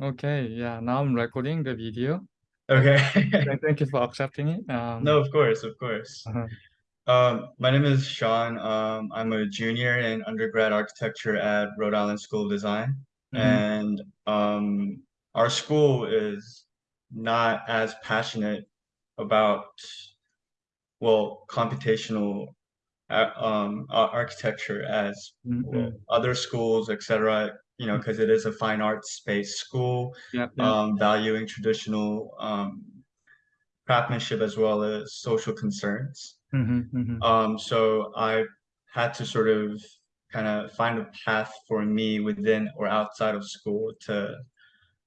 Okay, yeah, now I'm recording the video. Okay. Thank you for accepting it. Um, No, of course, of course. uh-huh. Um, my name is Sean. Um, I'm a junior in undergrad architecture at Rhode Island School of Design. Mhm. And um, our school is not as passionate about, well, computational uh, um, ar- architecture as well, Mhm. other schools, etc. You know, because it is a fine arts based school, Yeah, yeah. um, valuing traditional um, craftsmanship as well as social concerns. Mhm, mhm. Um, so I had to sort of kind of find a path for me within or outside of school to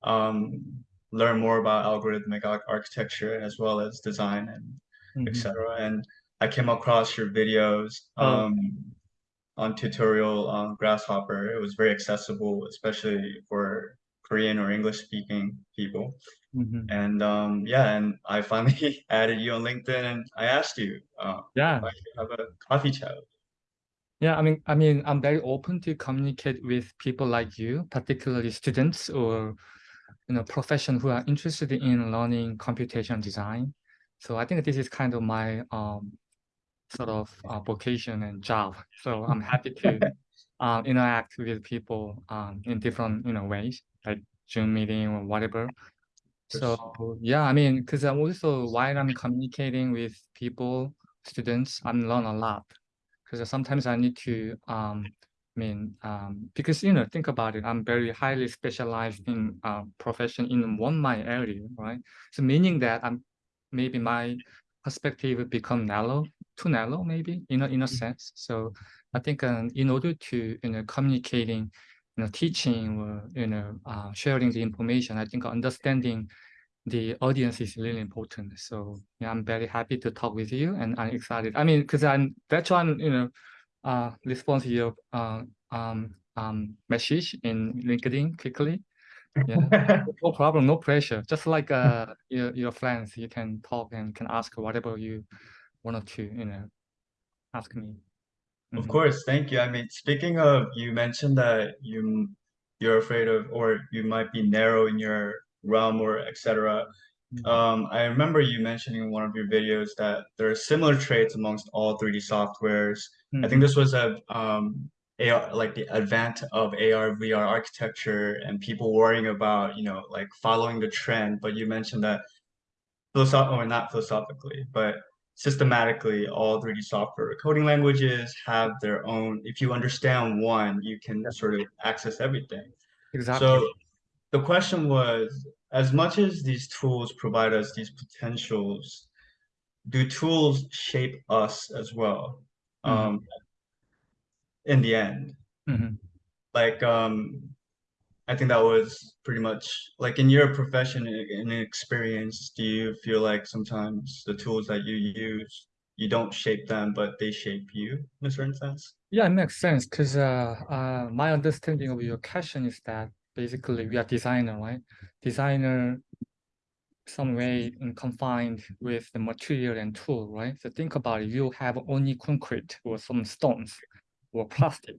um, learn more about algorithmic architecture as well as design and Mhm. etc. And I came across your videos Oh. On tutorial on Grasshopper. It was very accessible, especially for Korean or English speaking people. Mhm. And um, yeah, and I finally added you on LinkedIn and I asked you uh, Yeah, if I could have a coffee chat. yeah. I mean, I mean, I'm very open to communicate with people like you, particularly students or you know professionals who are interested in learning computation design. So I think this is kind of my um, sort of uh, vocation and job. So I'm happy to um, interact with people um, in different you know ways, like Zoom meeting or whatever. So yeah, I mean, because I'm also while I'm communicating with people, students, I'm learn a lot. Because sometimes I need to, um, I mean, um, because you know, think about it, I'm very highly specialized in uh, profession in one my area, right? So meaning that I'm maybe my perspective become narrow, too narrow, maybe in a in a sense. So I think um, in order to you know communicating you know, teaching or, you know, uh, sharing the information, I think understanding the audience is really important. So yeah, I'm very happy to talk with you and I'm excited. I mean, because I'm, that's I'm, you know, uh, respond to your uh, um, um, message in LinkedIn quickly. Yeah, no problem, no pressure. Just like uh, your, your friends, you can talk and can ask whatever you wanted to, you know, ask me. Of Mhm. course, thank you. I mean, speaking of, you mentioned that you you're afraid of, or you might be narrow in your realm, or etc. Mhm. Um, I remember you mentioning in one of your videos that there are similar traits amongst all 3D softwares. I think Mhm. this was a um, AR, like the advent of AR, VR architecture, and people worrying about, you know, like following the trend. But you mentioned that philosoph or not philosophically, but systematically, all 3D software coding languages have their own. If you understand one, you can sort of access everything. Exactly. So the question was, as much as these tools provide us these potentials, do tools shape us as well? Mhm. Um, in the end, Mhm. like um, I think that was pretty much like in your profession and experience, do you feel like sometimes the tools that you use, you don't shape them, but they shape you in a certain sense? Yeah, it makes sense because uh, uh, my understanding of your question is that basically we are designer, right? Designer some way confined with the material and tool, right? So think about it, you have only concrete or some stones or plastic,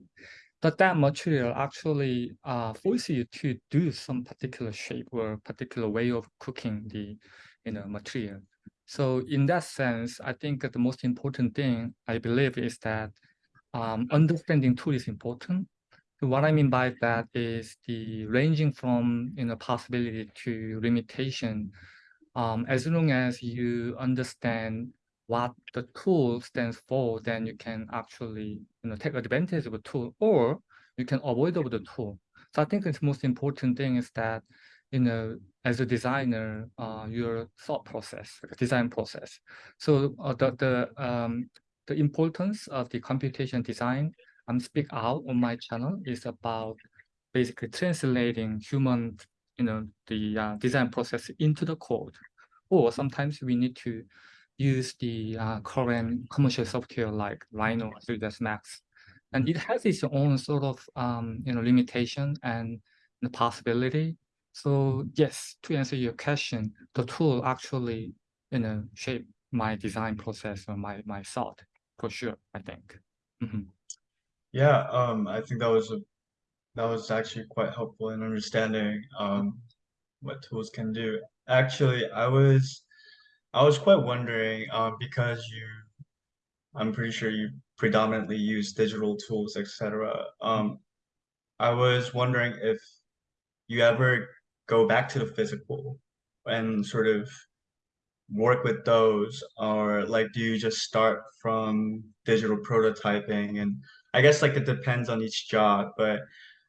but that material actually uh, forces you to do some particular shape or particular way of cooking the you know, material. So in that sense, I think the most important thing I believe is that um, understanding tool is important. What I mean by that is the ranging from you know possibility to limitation. Um, as long as you understand what the tool stands for, then you can actually you know take advantage of the tool, or you can avoid of the tool. So I think the most important thing is that you know as a designer, uh, your thought process, like design process. So uh, the the um, the importance of the computation design I'm speak out on my channel is about basically translating human, you know, the uh, design process into the code. Or sometimes we need to use the uh, current commercial software like Rhino, 3ds Max. And it has its own sort of, um, you know, limitation and the possibility. So yes, to answer your question, the tool actually, you know, shape my design process or my, my thought for sure, I think. Mhm. Yeah, um, I think that was a that was actually quite helpful in understanding um, what tools can do. Actually, I was I was quite wondering um, because you, I'm pretty sure you predominantly use digital tools, etc. Um, I was wondering if you ever go back to the physical and sort of work with those, or like do you just start from digital prototyping? And I guess like it depends on each job, but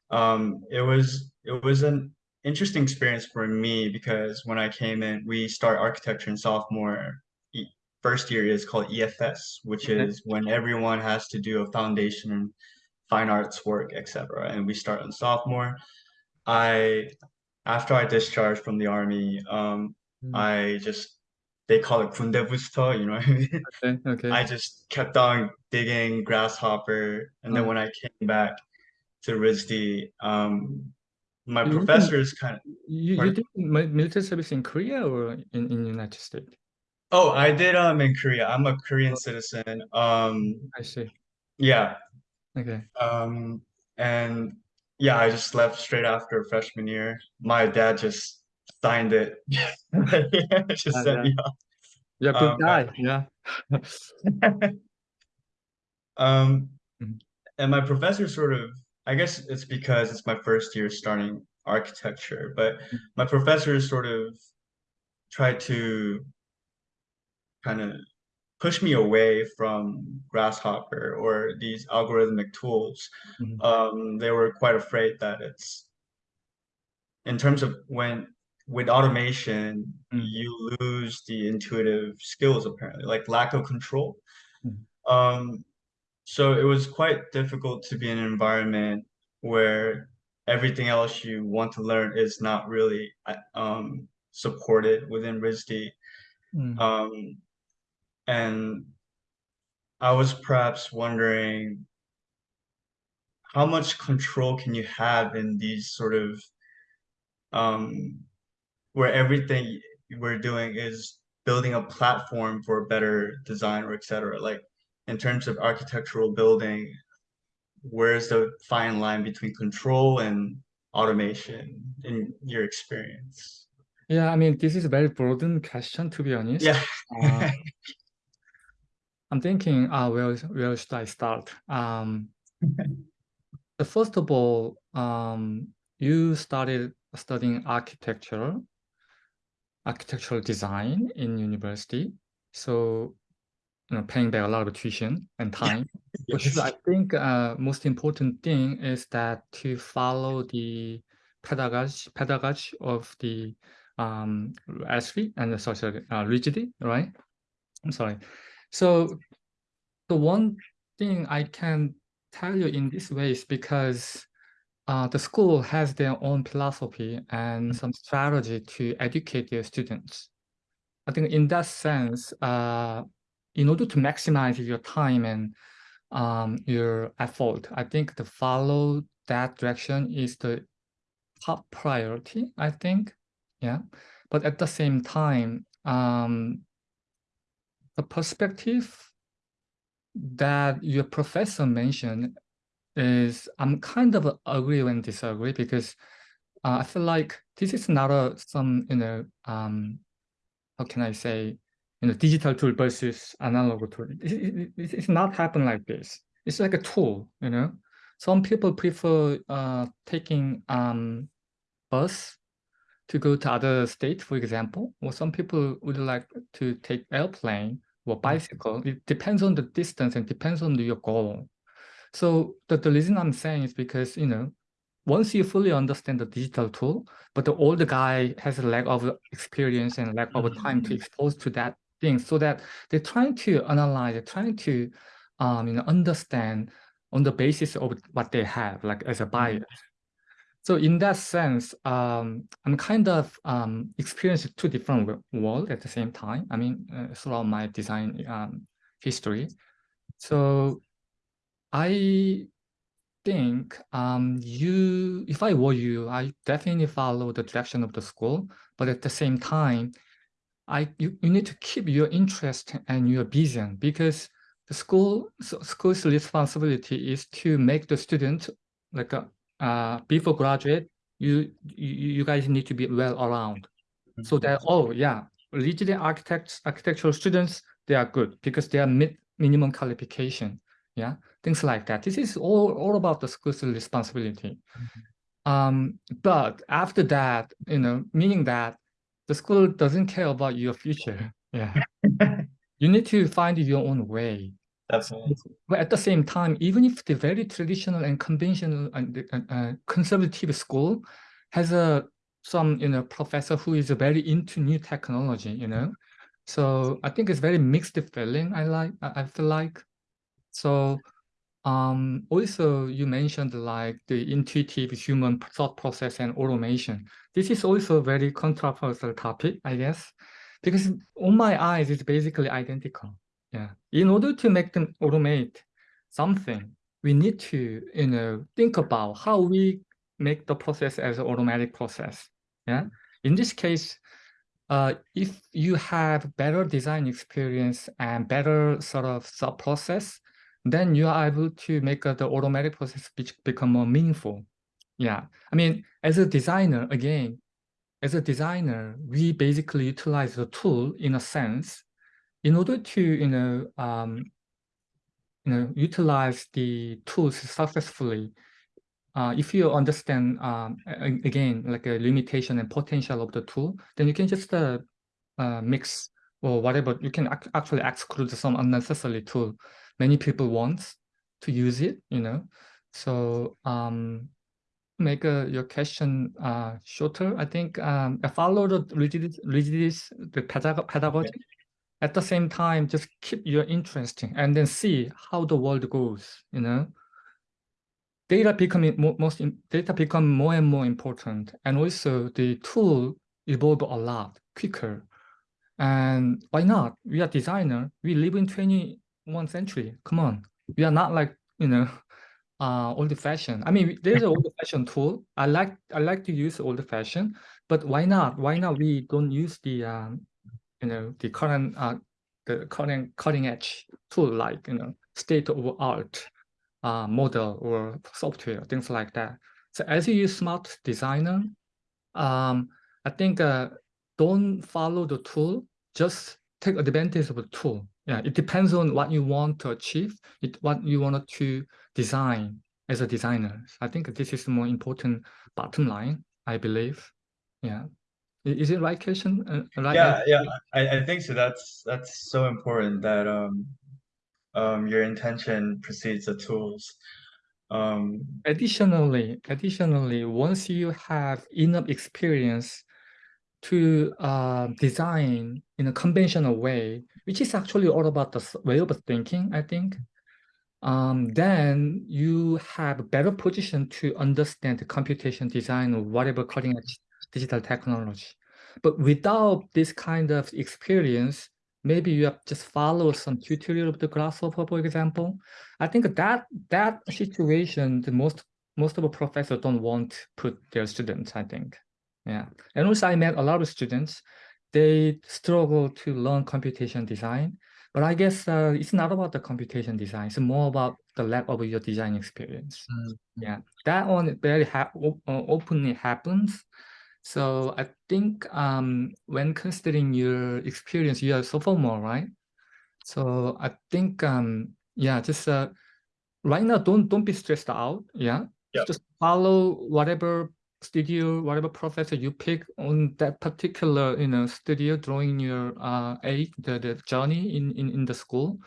um, it was it was an interesting experience for me because when I came in, we start architecture in sophomore. First year is called EFS, which Okay. is when everyone has to do a foundation in fine arts work, etc. And we start in sophomore. I after I discharged from the army, um, Mm. I just they call it 군대 booster, you know what I mean? Okay, okay. I just kept on digging grasshopper, and then Uh, when I came back to RISD, um, my you did- professors kind of. You, you did mi- military service in Korea or in, in United States? Oh, I did um in Korea. I'm a Korean Oh. citizen. Um, I see. yeah. Okay. Um, and yeah, I just left straight after freshman year. My dad just signed it. Just Yeah, sent yeah. You're good Um, guy. Yeah. Um, Mhm. and my professor sort of, I guess it's because it's my first year starting architecture, but my professor sort of tried to kind of push me away from Grasshopper or these algorithmic tools. Mhm. Um, they were quite afraid that it's in terms of when with automation, Mm. you lose the intuitive skills apparently, like lack of control. Mhm. Um, so it was quite difficult to be in an environment where everything else you want to learn is not really uh, um, supported within RISD. Mm. Um, and I was perhaps wondering how much control can you have in these sort of um, where everything we're doing is building a platform for better design or et cetera. Like in terms of architectural building, where's the fine line between control and automation in your experience? Yeah, I mean, this is a very broad question, to be honest. Yeah. Uh, I'm thinking, uh, where, where should I start? Um, the first of all, um, you started studying architecture, architectural design in university. So, you know, paying back a lot of tuition and time. Which is, I think, uh, most important thing is that to follow the pedagogy, pedagogy of the um, ESRI and the social uh, rigidity, right? I'm sorry. So the one thing I can tell you in this way is because uh, the school has their own philosophy and some strategy to educate their students. I think in that sense, uh, in order to maximize your time and um, your effort, I think to follow that direction is the top priority, I think. Yeah. But at the same time, um, the perspective that your professor mentioned is I'm kind of agree and disagree because uh, I feel like this is not a some you know um how can I say you know digital tool versus analog tool. It, it, it- it's not happen like this. It's like a tool, you know. Some people prefer uh taking um bus to go to other state, for example, or some people would like to take airplane or bicycle. It depends on the distance and depends on your goal. So the, the reason I'm saying is because, you know, once you fully understand the digital tool, but the older guy has a lack of experience and lack of time to Mhm. expose to that thing so that they're trying to analyze, they're trying to, um, you know, understand on the basis of what they have, like as a bias. So in that sense, um, I'm kind of um, experiencing two different wo- worlds at the same time. I mean, uh, throughout my design um, history. So I think um, you, if I were you, I definitely follow the direction of the school. But at the same time, I you, you need to keep your interest and your vision because the school so school's responsibility is to make the student like a uh, before graduate, you, you you guys need to be well around. So that oh yeah, legally architects architectural students they are good because they are mid minimum qualification. Yeah, things like that. This is all all about the school's responsibility. Um, but after that, you know, meaning that the school doesn't care about your future. Yeah, you need to find your own way. Definitely. But at the same time, even if the very traditional and conventional and uh, conservative school has a some you know professor who is very into new technology, you know, so I think it's very mixed feeling. I like I feel like so. Um, also, you mentioned like the intuitive human thought process and automation. This is also a very controversial topic, I guess, because on my eyes, it's basically identical. Yeah. In order to make them automate something, we need to, you know, think about how we make the process as an automatic process. Yeah. In this case, uh, if you have better design experience and better sort of sub process, then you are able to make uh, the automatic process be become more meaningful. Yeah, I mean, as a designer, again, as a designer, we basically utilize the tool in a sense in order to, you know, um, you know, utilize the tools successfully. Uh, if you understand, um, again, like a limitation and potential of the tool, then you can just uh, uh, mix or whatever. You can ac actually exclude some unnecessary tool many people want to use it, you know. So um, make uh, your question uh, shorter. I think um, follow the rigidity, rigidity the pedag pedagogy. At the same time, just keep your interest and then see how the world goes, you know. Data becoming most data become more and more important, and also the tool evolve a lot quicker. And why not? We are designer. We live in 20 one century. Come on, we are not like you know, uh, old fashioned. I mean, there's an old fashioned tool. I like I like to use old fashioned, but why not? Why not we don't use the um, you know, the current uh, the current cutting edge tool like you know, state of art uh, model or software, things like that. So as you use smart designer, um, I think uh, don't follow the tool, just take advantage of the tool yeah, it depends on what you want to achieve, it, what you want to design as a designer. I think this is the more important bottom line, I believe. Yeah. Is it right question? Uh, right yeah, yeah, I, I think so. That's that's so important that um um your intention precedes the tools. Um additionally, additionally, once you have enough experience to uh, design in a conventional way, which is actually all about the way of thinking, I think, um, then you have a better position to understand the computation design or whatever cutting edge digital technology. But without this kind of experience, maybe you have just followed some tutorial of the grasshopper, for example. I think that that situation, the most most of the professors don't want to put their students, I think. Yeah, and also I met a lot of students. They struggle to learn computation design, but I guess uh, it's not about the computation design. It's more about the lack of your design experience. Mm -hmm. Yeah, that one very ha uh, openly happens. So I think um, when considering your experience, you are sophomore, right? So I think um, yeah, just uh, right now don't don't be stressed out. Yeah, yeah. just follow whatever studio, whatever professor you pick on that particular, you know, studio during your uh age, the, the journey in, in, in the school,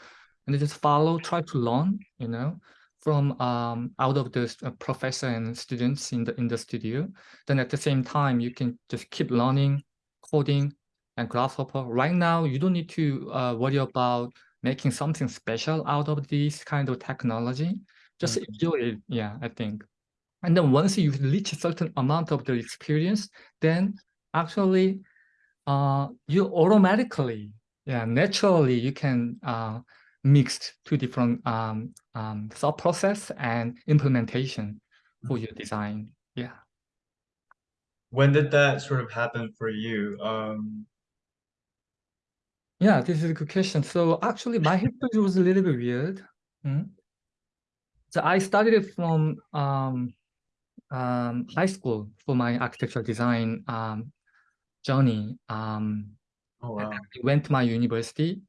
and just follow, try to learn, you know, from um out of the uh, professor and students in the in the studio. Then at the same time, you can just keep learning, coding, and Grasshopper. Right now, you don't need to uh, worry about making something special out of this kind of technology. Just mm -hmm. enjoy it. Yeah, I think. And then once you reach a certain amount of the experience, then actually uh, you automatically, yeah, naturally you can uh, mix two different um, um, thought process and implementation for your design. Yeah. When did that sort of happen for you? Um... Yeah, this is a good question. So actually my history was a little bit weird. Hmm? So I started from um, um, high school for my architectural design um, journey. Um, Oh wow. I went to my university,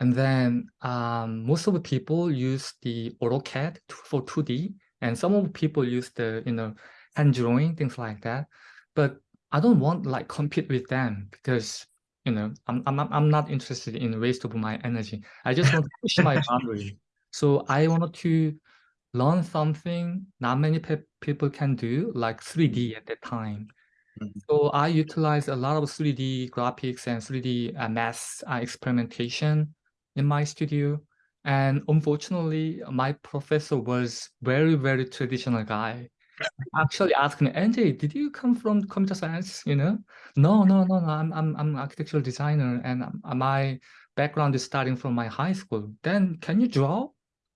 and then um, most of the people use the AutoCAD for 2D, and some of the people use the you know hand drawing things like that. But I don't want like compete with them because you know I'm I'm I'm- I'm not interested in waste of my energy. I just want to push my boundary. So I wanted to learn something not many pe people can do, like 3D at that time. Mhm. So I utilize a lot of 3D graphics and 3D uh, math uh, experimentation in my studio. And unfortunately, my professor was very, very traditional guy. Actually asked me, NJ, did you come from computer science? You know, no, no, no, no. I'm I'm I'm an architectural designer, and uh, my background is starting from my high school. Then can you draw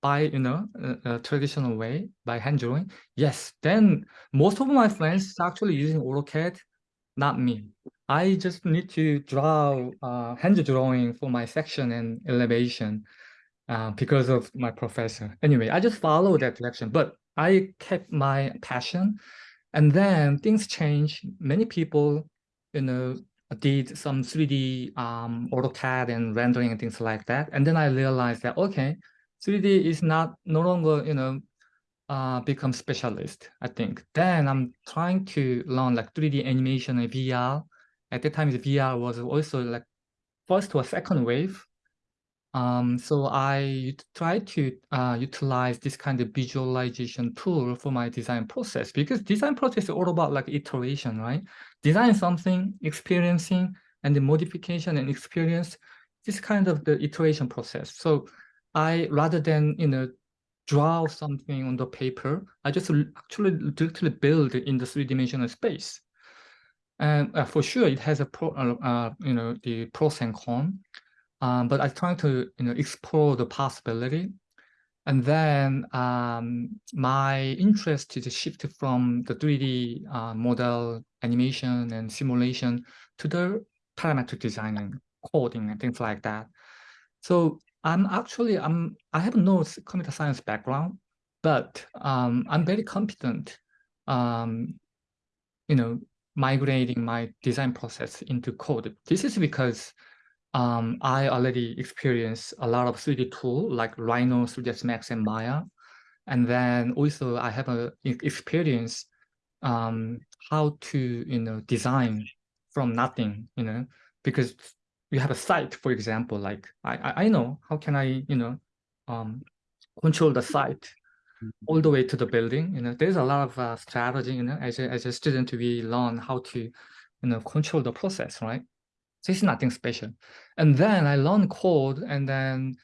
by you know a, a traditional way by hand drawing? Yes. Then most of my friends actually using AutoCAD, not me. I just need to draw uh, hand drawing for my section and elevation uh, because of my professor. Anyway, I just follow that direction, but I kept my passion. And then things changed. Many people, you know, did some 3D um, AutoCAD and rendering and things like that. And then I realized that, okay, 3D is not no longer, you know, uh, become specialist, I think. Then I'm trying to learn like 3D animation and VR. At the time, the VR was also like first or second wave. Um, so I try to uh, utilize this kind of visualization tool for my design process because design process is all about like iteration, right? Design something, experiencing, and the modification and experience, this kind of the iteration process. So I, rather than, you know, draw something on the paper, I just actually literally build in the three-dimensional space. And uh, for sure, it has a pro, uh, uh, you know, the pros and cons. Um, but I try to you know explore the possibility, and then um, my interest is shifted from the 3D uh, model animation and simulation to the parametric designing, coding, and things like that. So I'm actually I'm I have no computer science background, but um, I'm very competent. Um, you know, migrating my design process into code. This is because um, I already experienced a lot of 3D tool like Rhino, 3ds Max, and Maya. And then also I have a experience um, how to, you know, design from nothing, you know, because you have a site, for example, like I, I I know how can I, you know, um, control the site all the way to the building. You know, there's a lot of uh, strategy. You know, as a, as a student, we learn how to, you know, control the process, right? So it's nothing special. And then I learned code, and then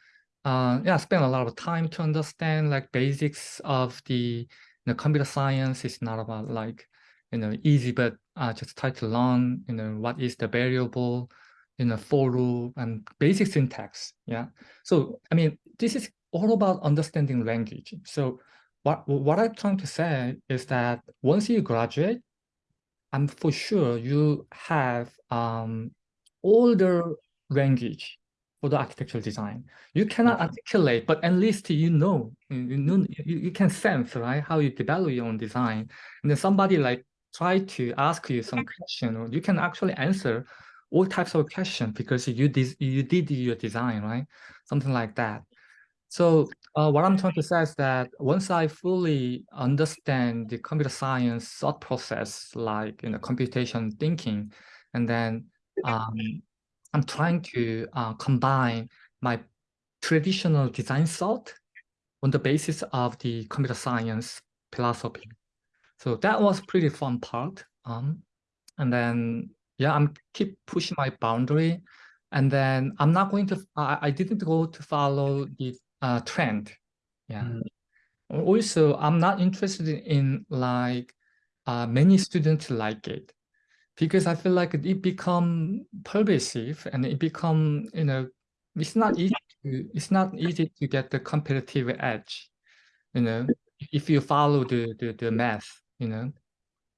uh, yeah, spend a lot of time to understand like basics of the you know, computer science. It's not about like you know easy, but uh, just try to learn you know what is the variable, you know, for loop and basic syntax. Yeah. So I mean, this is all about understanding language. So what what I'm trying to say is that once you graduate, I'm for sure you have um, older language for the architectural design. You cannot articulate, but at least you know, you, you know, you, you can sense, right, how you develop your own design. And then somebody like try to ask you some question, or you can actually answer all types of questions because you did you did your design, right? Something like that. So uh, what I'm trying to say is that once I fully understand the computer science thought process, like you know computation thinking, and then um, I'm trying to uh, combine my traditional design thought on the basis of the computer science philosophy. So that was pretty fun part. Um, and then yeah, I'm keep pushing my boundary, and then I'm not going to. I, I didn't go to follow the uh, trend. Yeah. Mhm. Also, I'm not interested in like uh, many students like it because I feel like it become pervasive and it become you know it's not easy to it's not easy to get the competitive edge. You know, if you follow the the, the math, you know,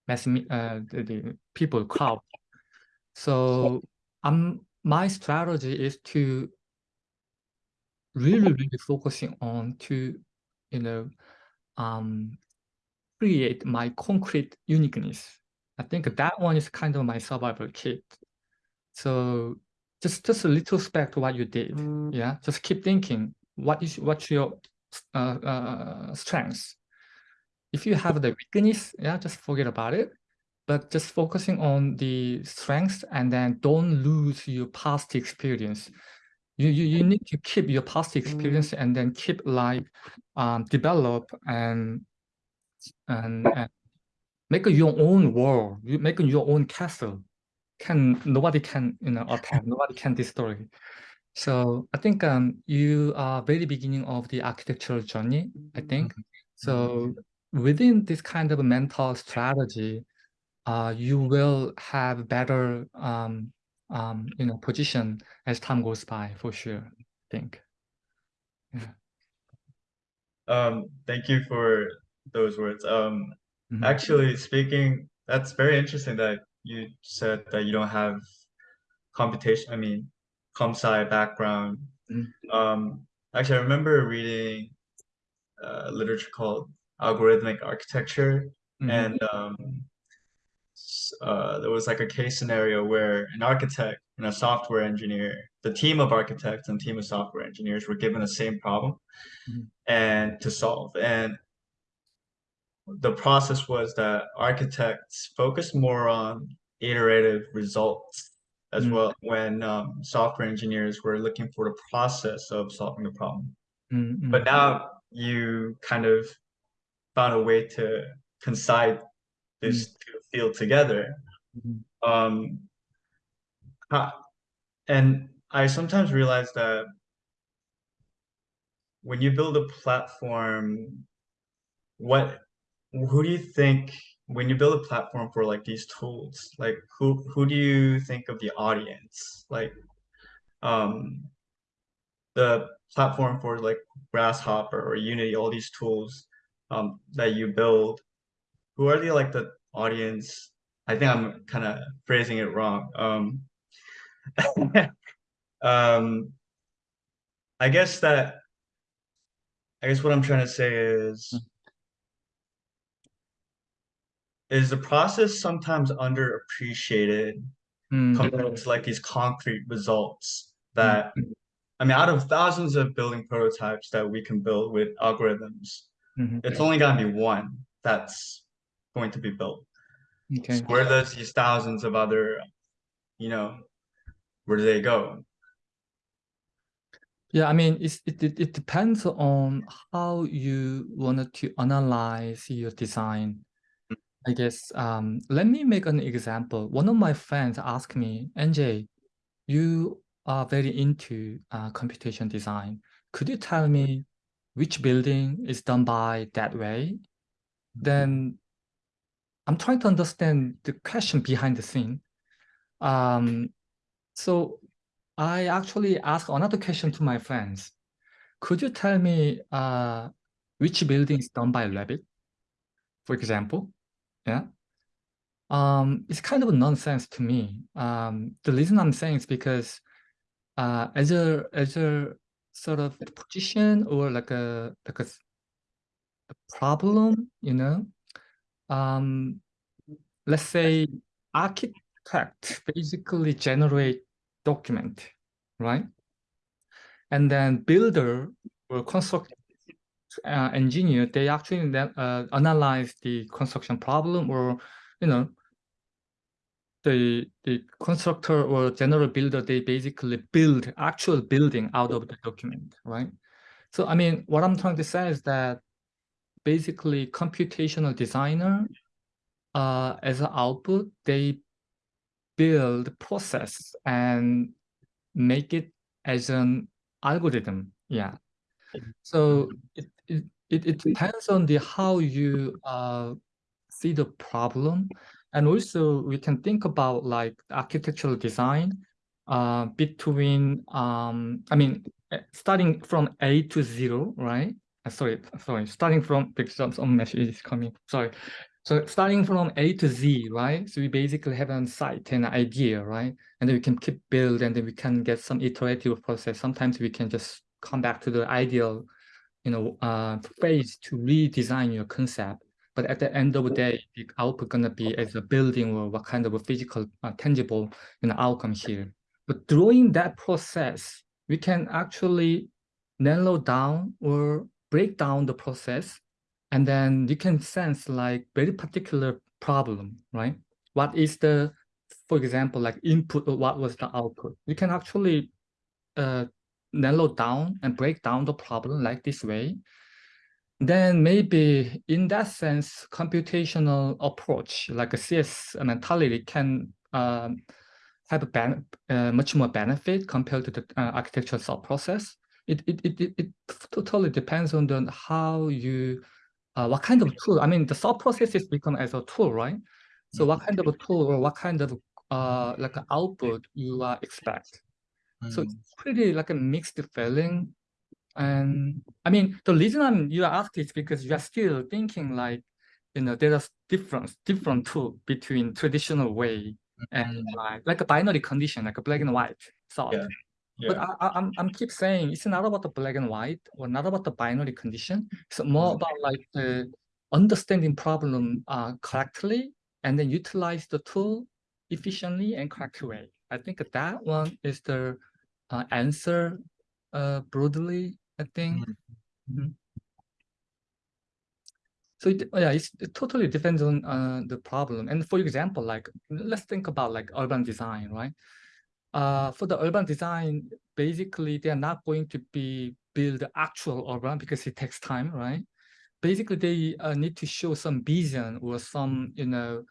mass me- uh the, the people crowd. So um my strategy is to really really focusing on to you know um create my concrete uniqueness. I think that one is kind of my survival kit. So just just a little back to what you did. Yeah, just keep thinking. What is what's your uh, uh, strengths? If you have the weakness, yeah, just forget about it. But just focusing on the strengths and then don't lose your past experience. You you you need to keep your past experience and then keep like um, develop and and, and make your own world. You make your own castle. Can nobody can you know attack. Nobody can destroy. So I think um, you are very beginning of the architectural journey. I think so. Within this kind of mental strategy, uh, you will have better um, um, you know position as time goes by for sure. I think. Yeah. Um, thank you for those words. Um, Mhm. actually speaking, that's very interesting that you said that you don't have computation, I mean, comp sci background. Mhm. Um, actually, I remember reading uh, literature called Algorithmic Architecture, Mhm. and um, uh, there was like a case scenario where an architect and a software engineer, the team of architects and team of software engineers were given the same problem Mhm. and to solve. And the process was that architects focused more on iterative results as Mm. well when um, software engineers were looking for the process of solving the problem. Mm, But mm, now you kind of found a way to concise this two field together. mhm. Um, how- and I sometimes realize that when you build a platform, what who do you think when you build a platform for like these tools, like who who do you think of the audience? Like um the platform for like Grasshopper or Unity, all these tools um that you build, who are the like the audience? I think I'm kind of phrasing it wrong. Um um I guess that I guess what I'm trying to say is is the process sometimes underappreciated Mm, compared to like these concrete results that I mean out of thousands of building prototypes that we can build with algorithms, mhm. it's only gonna be one that's going to be built. Okay. So where does these thousands of other, you know, where do they go? Yeah, I mean, it's, it, it, it depends on how you wanted to analyze your design. I guess, um, let me make an example. One of my friends asked me, NJ, you are very into uh, computation design. Could you tell me which building is done by that way? Then I'm trying to understand the question behind the scene. Um, so I actually asked another question to my friends. Could you tell me uh, which building is done by Revit, for example? Yeah. Um, it's kind of nonsense to me. Um, the reason I'm saying is because uh, as a as a sort of position or like a like a, a problem, you know, um, let's say architect basically generate document, right? And then builder or construct uh, engineer, they actually then uh, analyze the construction problem or, you know, the the constructor or general builder, they basically build actual building out of the document, right? So I mean, what I'm trying to say is that basically computational designer, uh, as an output, they build process and make it as an algorithm. Yeah. So it it, it, depends on the how you uh, see the problem. And also we can think about like architectural design uh, between, um, I mean, eh, starting from A to zero, right? Uh, sorry, sorry, starting from, because some, message is coming, sorry. So starting from A to Z, right? So we basically have a site and an idea, right? And then we can keep build and then we can get some iterative process. Sometimes we can just come back to the ideal, you know, uh, phase to redesign your concept. but at the end of the day, the output gonna be as a building or what kind of a physical, uh, tangible, you know, outcome here. But during that process, we can actually narrow down or break down the process, and then you can sense like very particular problem, right? What is the, for example, like input or what was the output? You can actually uh, narrow down and break down the problem like this way, then maybe in that sense, computational approach like a CS mentality can um, have a uh, much more benefit compared to the uh, architectural thought process. It, it, it, it, totally depends on the, how you, uh, what kind of tool. I mean, the thought process is become as a tool, right? So what kind of a tool or what kind of uh, like an output you uh, expect. So it's pretty like a mixed feeling. And I mean, the reason I'm you asked is because you are still thinking like, you know, there are different different tool between traditional way and like, like a binary condition, like a black and white thought. Yeah. But I, I, I'm I'm keep saying it's not about the black and white or not about the binary condition. It's more Mhm. about like the understanding problem uh, correctly and then utilize the tool efficiently and correct way. I think that one is the uh, answer uh, broadly, I think. Mhm. So it, yeah, it's, it totally depends on uh, the problem. And for example, like let's think about like urban design, right? Uh, for the urban design, basically they're not going to be build actual urban because it takes time, right? Basically, they uh, need to show some vision or some, you know,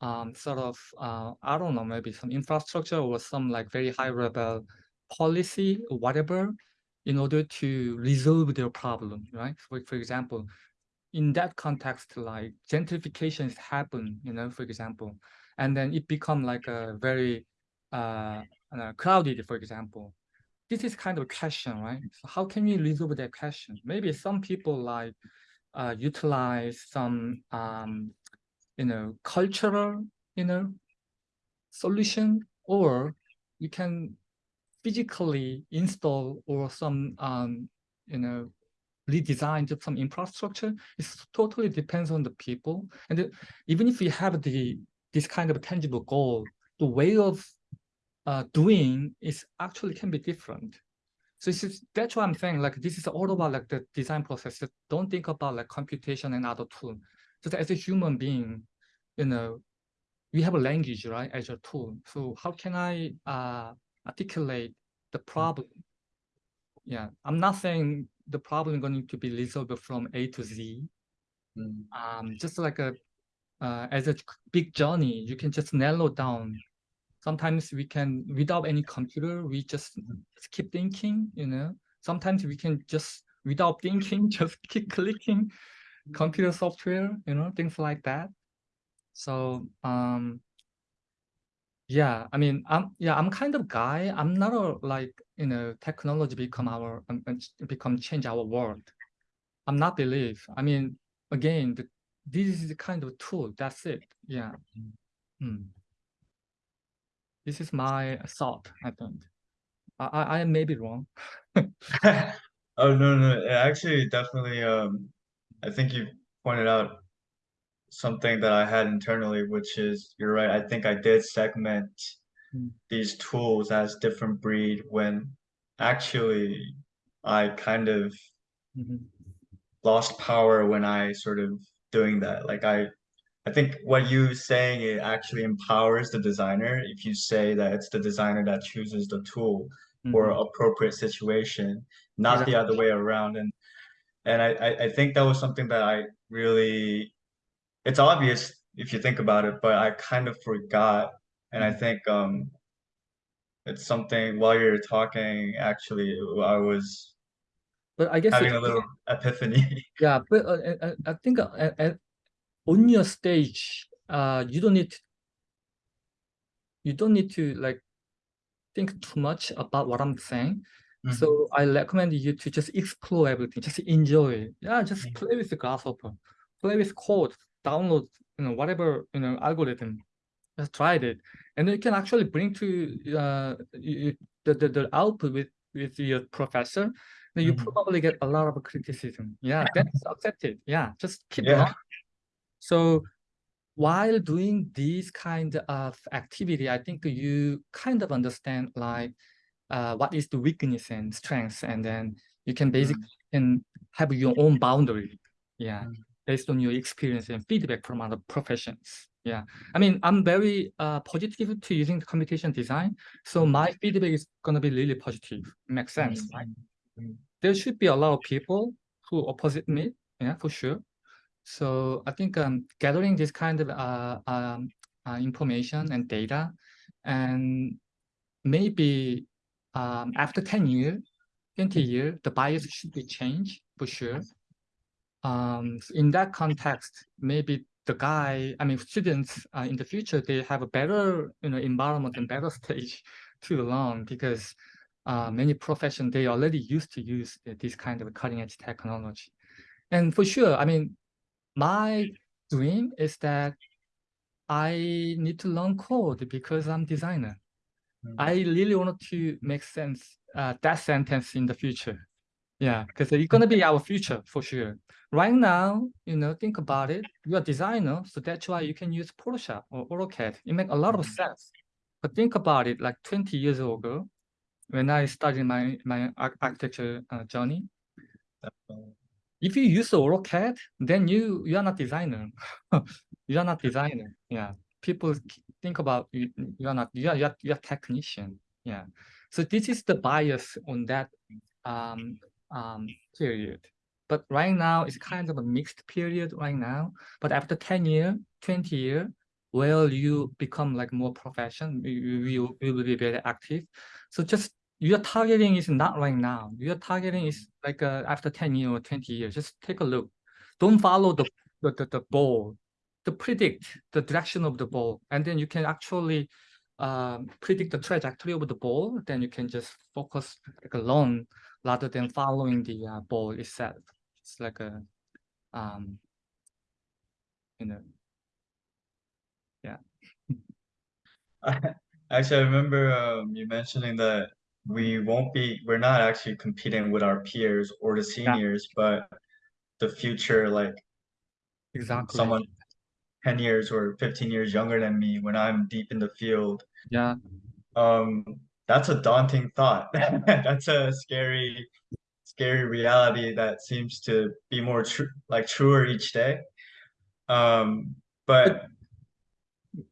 um, sort of, uh, I don't know, maybe some infrastructure or some like very high level policy or whatever in order to resolve their problem, right? For, for example, in that context, like gentrifications happen, you know, for example, and then it become like a very uh, uh, for example. This is kind of a question, right? So how can we resolve that question? Maybe some people like uh, utilize some, um, you know, cultural, you know, solution, or you can physically install or some, um, you know, redesign some infrastructure. It totally depends on the people. And even if you have the this kind of tangible goal, the way of uh, doing is actually can be different. So this is, that's what I'm saying. Like this is all about like the design process. Don't think about like computation and other tool. Just as a human being, you know, we have a language, right, as a tool. So how can I uh, articulate the problem? Yeah, I'm not saying the problem going to be resolved from A to Z. Mm. Um, just like a uh, as a big journey, you can just narrow down. Sometimes we can, without any computer, we just just keep thinking, you know. Sometimes we can just, without thinking, just keep clicking computer software, you know, things like that. So, um, yeah, I mean, I'm yeah, I'm kind of guy. I'm not a like you know technology become our um, uh, become change our world. I'm not believe. I mean, again, the, this is the kind of tool. That's it. Yeah. Mm. This is my thought. I think. I I, I may be wrong. Oh, no, no, actually definitely, um, I think you pointed out something that I had internally, which is, you're right, I think I did segment Mm. these tools as different breed when actually I kind of Mhm. lost power when I sort of doing that. Like I, I think what you saying it actually empowers the designer if you say that it's the designer that chooses the tool for Mhm. appropriate situation, not the other way around. And and I, I, I think that was something that I really it's obvious if you think about it, but I kind of forgot. And I Mhm. think um it's something while you're talking, actually I was But I guess having it, a little epiphany. yeah. But uh, uh, uh, I think uh, uh, uh, on your stage, uh, you don't need you don't need to like think too much about what I'm saying. Mhm. So I recommend you to just explore everything, just enjoy it. Yeah, just Mhm. play with the grasshopper, play with code, download, you know, whatever, you know, algorithm. Just tried it. And you can actually bring to uh you, the, the, the output with, with your professor. Then you Mhm. probably get a lot of criticism. Yeah, that's accepted. Yeah, just keep Yeah. So while doing these kind of activity, I think you kind of understand like uh, what is the weakness and strengths, and then you can basically can have your own boundary. Yeah, Mm. based on your experience and feedback from other professions. Yeah, I mean, I'm very uh, positive to using the communication design. So my feedback is gonna be really positive. Makes sense, right? There should be a lot of people who opposite me. Yeah, for sure. So I think um, gathering this kind of uh, um, uh, information and data, and maybe um, after 10 years, 20 years, the bias should be changed for sure. Um, in that context, maybe the guy, I mean, students uh, in the future, they have a better, you know, environment and better stage to learn because uh, many professions, they already used to use this kind of cutting edge technology. And for sure, I mean, my dream is that I need to learn code because I'm designer. Mm. I really want to make sense uh, that sentence in the future. Yeah, because it's gonna be our future for sure. Right now, you know, think about it. You're a designer, so that's why you can use Photoshop or AutoCAD. It makes a lot of Mhm. sense. But think about it, like 20 years ago, when I started my my architecture uh, journey. If you use AutoCAD, then you you are not designer. you are not designer. Yeah, people think about you. You are not. You are you are, you are technician. Yeah. So this is the bias on that um um period. But right now it's kind of a mixed period right now. But after 10 year, 20 year, well, you become like more profession. You, you, you you will be very active. So just your targeting is not right now. Your targeting is like uh, after 10 years or 20 years. Just take a look. Don't follow the, the, the, the ball, to predict the direction of the ball. And then you can actually um, predict the trajectory of the ball. Then you can just focus like alone rather than following the uh, ball itself. It's like a, um, you know, yeah. Actually, I remember um, you mentioning that we won't be, we're not actually competing with our peers or the seniors, but the future, like exactly. someone 10 years or 15 years younger than me when I'm deep in the field. Yeah, Um, that's a daunting thought. That's a scary, scary reality that seems to be more true, like truer each day. Um, but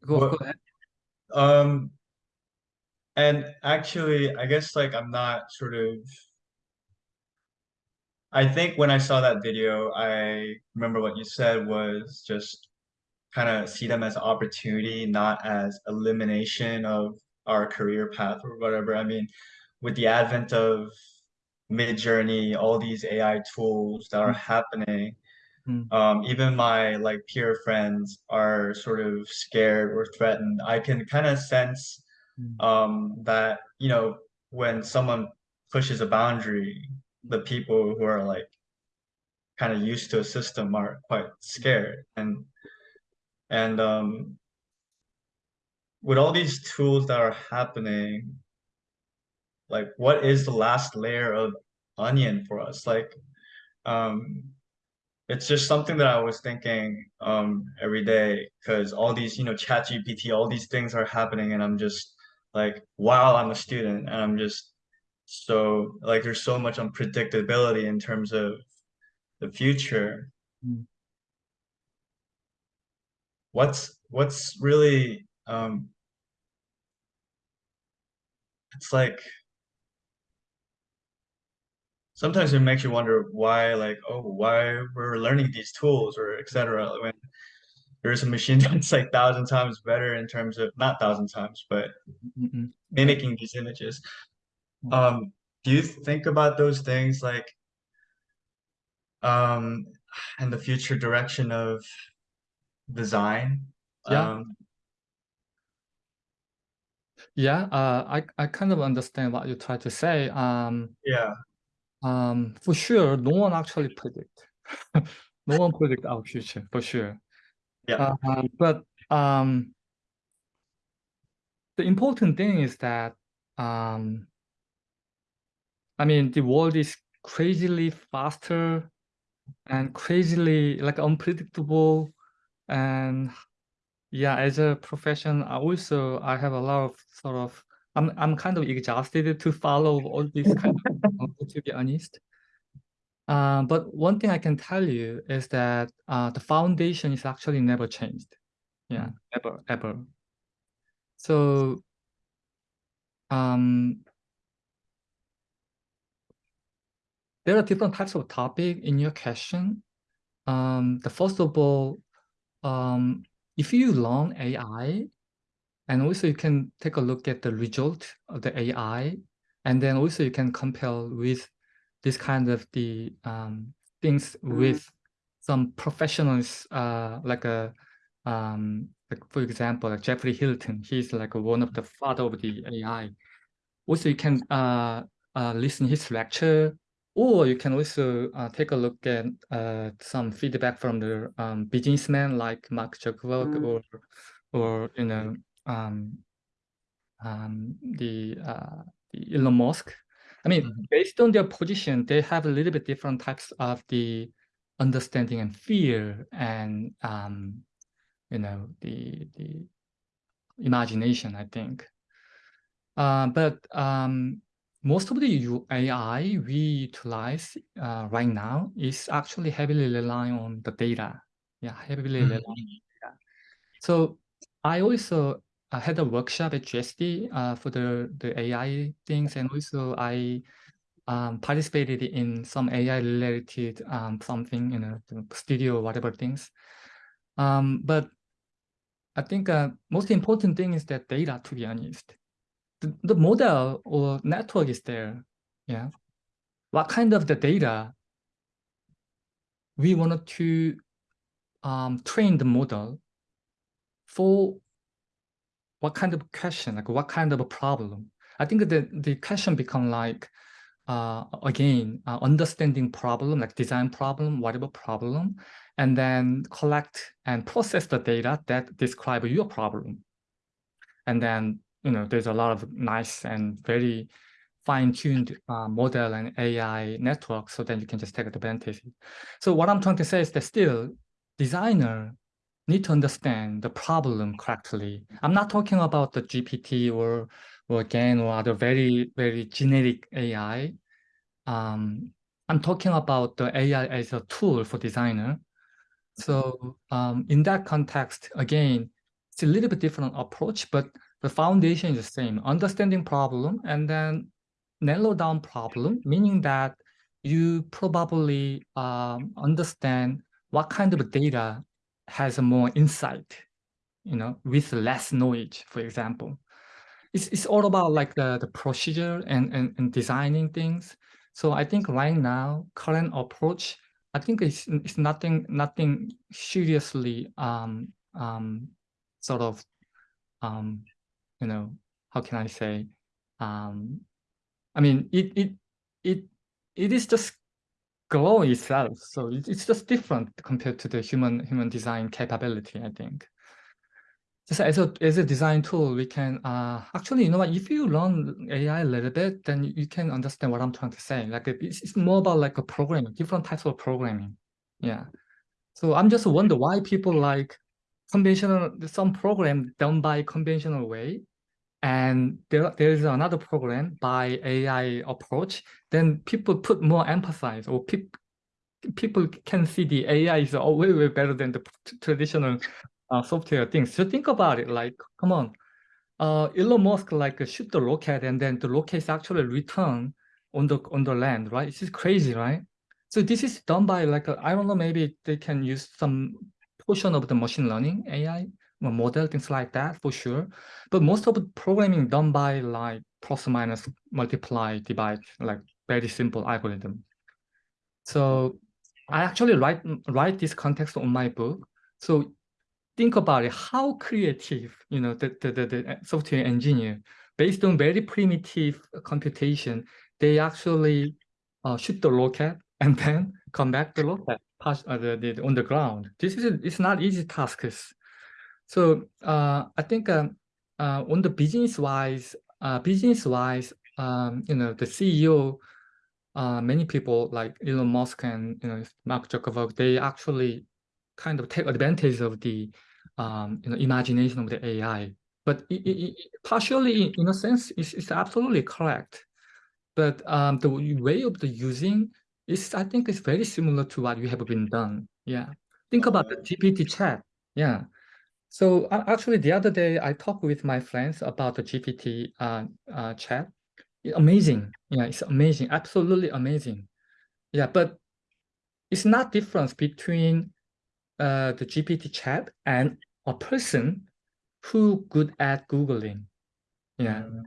go, what, go ahead. um, and actually, I guess like I'm not sort of I think when I saw that video, I remember what you said was just kind of see them as opportunity, not as elimination of our career path or whatever. I mean, with the advent of Midjourney, all these AI tools that are happening, Mm. um, even my like peer friends are sort of scared or threatened. I can kind of sense Mm. Um, that, you know, when someone pushes a boundary, the people who are like kind of used to a system are quite scared. And and um with all these tools that are happening like what is the last layer of onion for us? Like um it's just something that I was thinking um every day because all these you know chat GPT all these things are happening and I'm just like while I'm a student and I'm just so like there's so much unpredictability in terms of the future Mm. what's what's really um it's like sometimes it makes you wonder why like oh why we're learning these tools or etc when there's a machine that's like thousand times better in terms of not thousand times but Mm, mm, mimicking these images Mm. um do you think about those things like um and the future direction of design Yeah. um Yeah, uh, I, I kind of understand what you try to say. Um, yeah um, for sure, no one actually predict. No one predict our future, for sure. Yeah Uh, but um, the important thing is that, um, I mean, the world is crazily faster and crazily like unpredictable. and yeah, as a profession, I also I have a lot of sort of I'm I'm kind of exhausted to follow all these kind of to be honest. Uh, but one thing I can tell you is that uh, the foundation is actually never changed. Yeah, ever, ever. So um, there are different types of topic in your question. Um, the first of all, um, if you learn AI, and also you can take a look at the result of the AI, and then also you can compare with this kind of the um, things with some professionals, uh, like a um, like for example, like Geoffrey Hinton. He's like one of the father of the AI. Also, you can uh, uh, listen his lecture, or you can also uh, take a look at uh, some feedback from the um, businessmen like Mark Zuckerberg or or you know um, um, the, uh, the Elon Musk. I mean, Mhm. based on their position, they have a little bit different types of the understanding and fear and um, you know the the imagination. I think, uh, but um, most of the AI we utilize uh, right now is actually heavily relying on the data. Yeah, heavily Mhm. relying on data. So I also uh, had a workshop at GSD uh, for the, the AI things, and also I um, participated in some AI related um, something, know, the studio, whatever things. Um, but I think uh, most important thing is that data, to be honest. The, the model or network is there. Yeah. What kind of the data we wanted to um, train the model for what kind of question, like what kind of a problem? I think the, the question become like, uh, again, uh, understanding problem, like design problem, whatever problem, and then collect and process the data that describe your problem. And then, you know, there's a lot of nice and very fine-tuned uh, model and AI network, so then you can just take advantage. So what I'm trying to say is that still, designer need to understand the problem correctly. I'm not talking about the GPT or or again or other very very generic AI. Um, I'm talking about the AI as a tool for designer. So um, in that context, again, it's a little bit different approach, but the foundation is the same. Understanding problem and then narrow down problem, meaning that you probably um, understand what kind of data has more insight, you know, with less knowledge, for example. It's, it's all about like the, the procedure and, and, and designing things. So I think right now, current approach, I think it's, it's nothing, nothing seriously um, um, sort of, um, you know, how can I say, um, I mean, it, it, it, it is just glow itself. So it's just different compared to the human, human design capability, I think just as a as a design tool, we can uh actually you know what if you learn AI a little bit, then you can understand what I'm trying to say. Like it's, it's more about like a programming, different types of programming. Yeah. So I'm just wonder why people like conventional some program done by conventional way, and there there is another program by AI approach. Then people put more emphasis or people people can see the AI is way way better than the traditional uh, software things. So think about it, like, come on, uh, Elon Musk like shoot the rocket and then the rocket is actually return on the on the land, right? It's just crazy, right? So this is done by like I don't know, maybe they can use some portion of the machine learning AI model, things like that for sure. But most of the programming done by like plus minus multiply divide, like very simple algorithm. So I actually write write this context on my book. So think about it, how creative, you know, the, the, the, the software engineer, based on very primitive computation, they actually uh, shoot the rocket and then come back the rocket pass, uh, the, the, on the ground. This is it's not easy tasks. So uh, I think um, uh, on the business wise, uh, business wise, um, you know, the CEO, uh, many people like Elon Musk and you know Mark Zuckerberg, they actually kind of take advantage of the um, you know imagination of the AI. But it, it, it partially, in a sense, it's, it's absolutely correct. But um, the way of the using is, I think, is very similar to what you have been done. Yeah. Think about the GPT chat. Yeah. So actually, the other day I talked with my friends about the GPT uh, uh, chat. Amazing. Yeah, it's amazing. Absolutely amazing. Yeah, but it's not difference between uh, the GPT chat and a person who good at Googling. Yeah. Mm.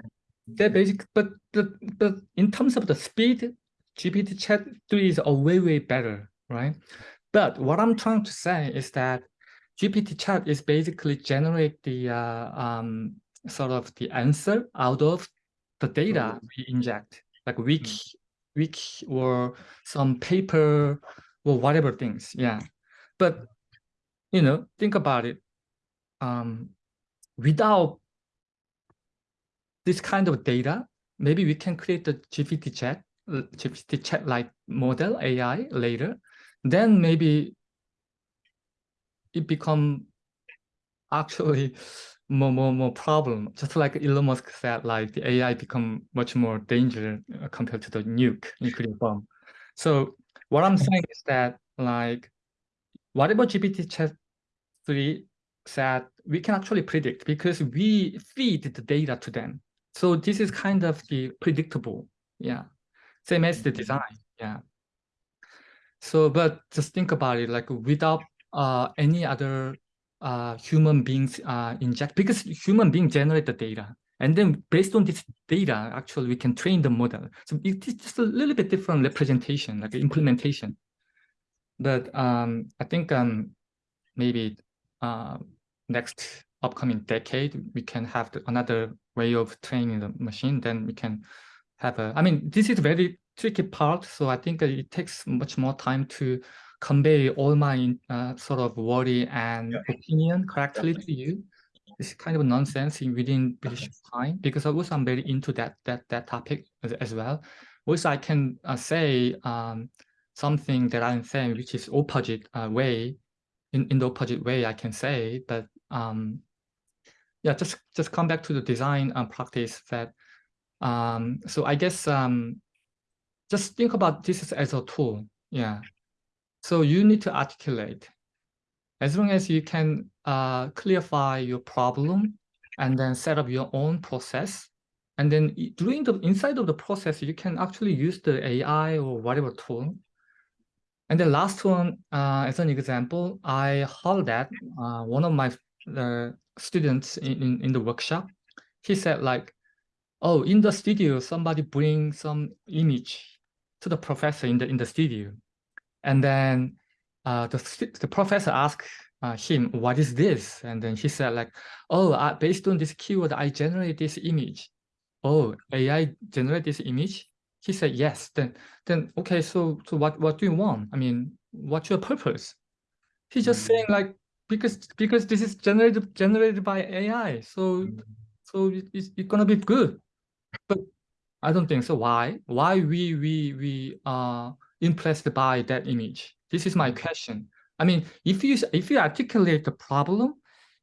They're basic, but, but, but in terms of the speed, GPT chat 3 is a way, way better, right? But what I'm trying to say is that GPT chat is basically generate the uh, um, sort of the answer out of the data we inject, like wiki, wiki or some paper or whatever things. Yeah. But, you know, think about it. Um, without this kind of data, maybe we can create the GPT chat, GPT chat like model AI later. Then maybe it become actually more more more problem. Just like Elon Musk said, like the AI become much more dangerous uh, compared to the nuke nuclear bomb. So what I'm saying is that like whatever GPT chat three said, we can actually predict because we feed the data to them. So this is kind of the predictable. Yeah. Same as the design. Yeah. So, but just think about it, like without uh, any other uh, human beings uh, inject, because human beings generate the data. And then based on this data, actually, we can train the model. So it's just a little bit different representation, like implementation. But um, I think um, maybe uh, next upcoming decade, we can have the, another way of training the machine. Then we can have a, I mean, this is very tricky part. So I think it takes much more time to convey all my uh, sort of worry and Yeah. opinion correctly to you. It's kind of nonsense in within British time because also I'm very into that that that topic as, as well. Also, I can uh, say um, something that I'm saying, which is opposite uh, way, in in the opposite way I can say, but um, yeah, just just come back to the design uh, practice that. Um, so I guess um, just think about this as a tool. Yeah. So you need to articulate. As long as you can uh, clarify your problem and then set up your own process. And then during the inside of the process, you can actually use the AI or whatever tool. And the last one, uh, as an example, I heard that uh, one of my uh, students in, in, in the workshop, he said like, oh, in the studio, somebody bring some image to the professor in the in the studio, and then uh, the the professor asked uh, him, "What is this?" And then he said, "Like, oh, I, based on this keyword, I generate this image." Oh, AI generate this image? He said, "Yes." Then, then okay. So, so what what do you want? I mean, what's your purpose? He's just Mm. saying like because because this is generated generated by AI, so Mm. so it, it's, it's gonna be good. But I don't think so. Why? Why we we we are impressed by that image? This is my Mm. question. I mean, if you if you articulate the problem,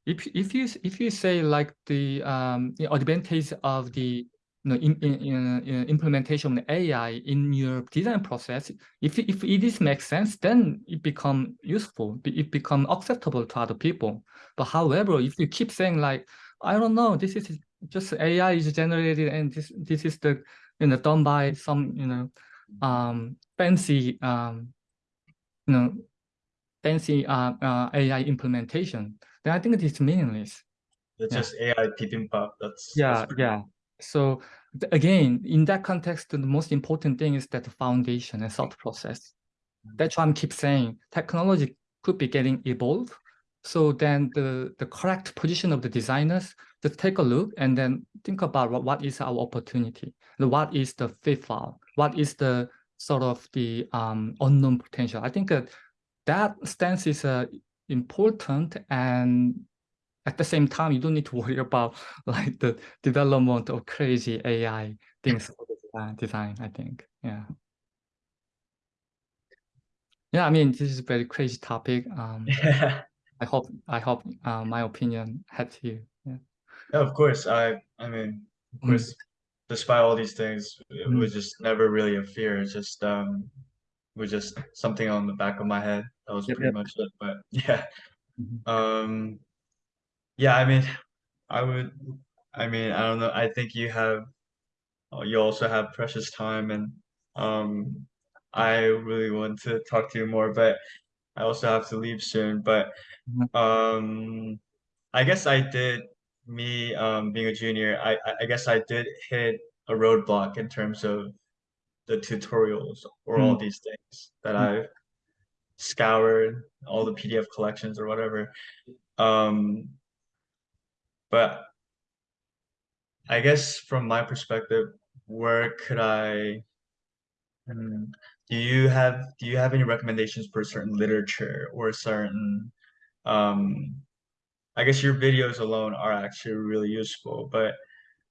if if you if you say like the um the advantage of the you know in, in, in, in implementation of AI in your design process, if if it is makes sense, then it become useful. It become acceptable to other people. But however, if you keep saying like I don't know, this is just AI is generated and this this is the you know done by some you know um fancy um you know fancy uh, uh AI implementation then I think it is meaningless It's Yeah. just AI bibimbap. That's yeah that's pretty- yeah so again in that context the most important thing is that the foundation and thought process that's why I'm keep saying technology could be getting evolved so then the the correct position of the designers just take a look and then think about what, what is our opportunity. What is the pitfall what is the sort of the um, unknown potential? I think that that stance is uh, important and at the same time you don't need to worry about like the development of crazy ai things for design, design i think. Yeah. Yeah, I mean, this is a very crazy topic. Um, I hope I hope uh, my opinion helps you. Yeah. of course. I I mean, of Mm, course, despite all these things, it mm, was just never really a fear. It's just um was just something on the back of my head. That was yep, pretty yep. much it. But yeah. Mhm. Um yeah, I mean I would I mean, I don't know. I think you have uh, you also have precious time and um I really want to talk to you more, but I also have to leave soon. But Mhm. um I guess I did me um being a junior, I I guess I did hit a roadblock in terms of the tutorials or all Mm, these things that mm. I've scoured all the PDF collections or whatever. Um, but I guess from my perspective, where could I, hmm, do you have do you have any recommendations for certain literature or certain um I guess your videos alone are actually really useful, but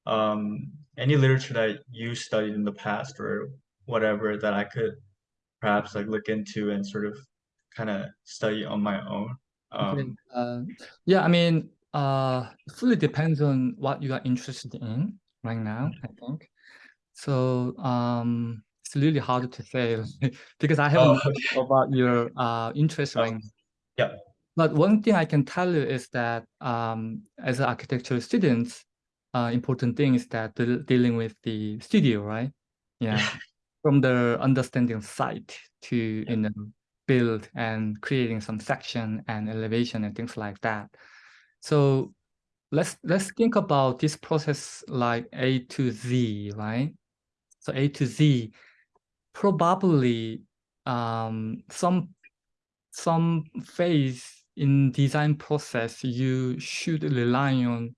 um any literature that you studied in the past or whatever that I could perhaps like look into and sort of kind of study on my own. Um Uh, yeah, I mean, uh, it fully depends on what you are interested in right now, I think. So, um, it's really hard to say because I haven't oh okay. about your uh interest Oh, right now. yeah. But one thing I can tell you is that um, as an architectural student, uh, important thing is that deal- dealing with the studio, right? Yeah, Yeah. from the understanding site to Yeah. you know build and creating some section and elevation and things like that. So let's let's think about this process like A to Z, right? So A to Z, probably um, some some phase in design process, you should rely on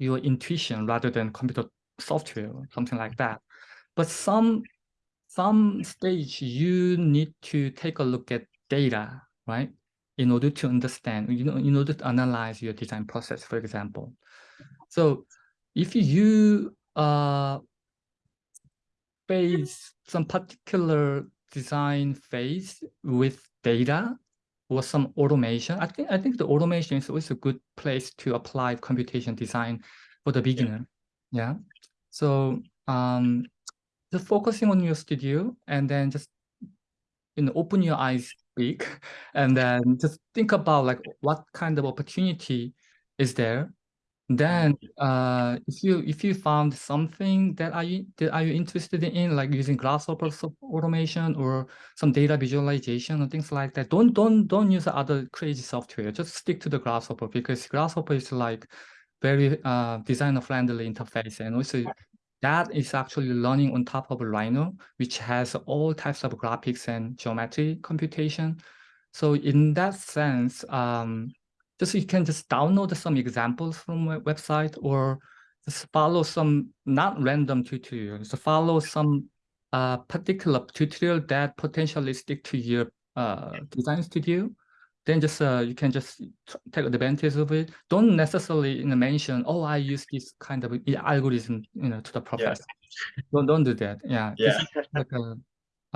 your intuition rather than computer software or something like that. But some some stage you need to take a look at data, right? In order to understand, you know, in order to analyze your design process, for example. So if you uh phase, some particular design phase with data or some automation. I think I think the automation is always a good place to apply computation design for the Yeah. beginner. Yeah. So um, just focusing on your studio and then just you know open your eyes big and then just think about like what kind of opportunity is there then, uh, if you if you found something that are you that are you interested in, like using Grasshopper automation or some data visualization or things like that, don't don't don't use other crazy software. Just stick to the Grasshopper because Grasshopper is like very uh, designer friendly interface, and also that is actually running on top of Rhino, which has all types of graphics and geometry computation. So in that sense, um, just you can just download some examples from a website or just follow some not random tutorials. So follow some uh, particular tutorial that potentially stick to your uh, design studio. Then just uh, you can just take advantage of it. Don't necessarily you know, mention, oh, I use this kind of algorithm, you know, to the Yeah. Don't don't do that. Yeah, Yeah. like a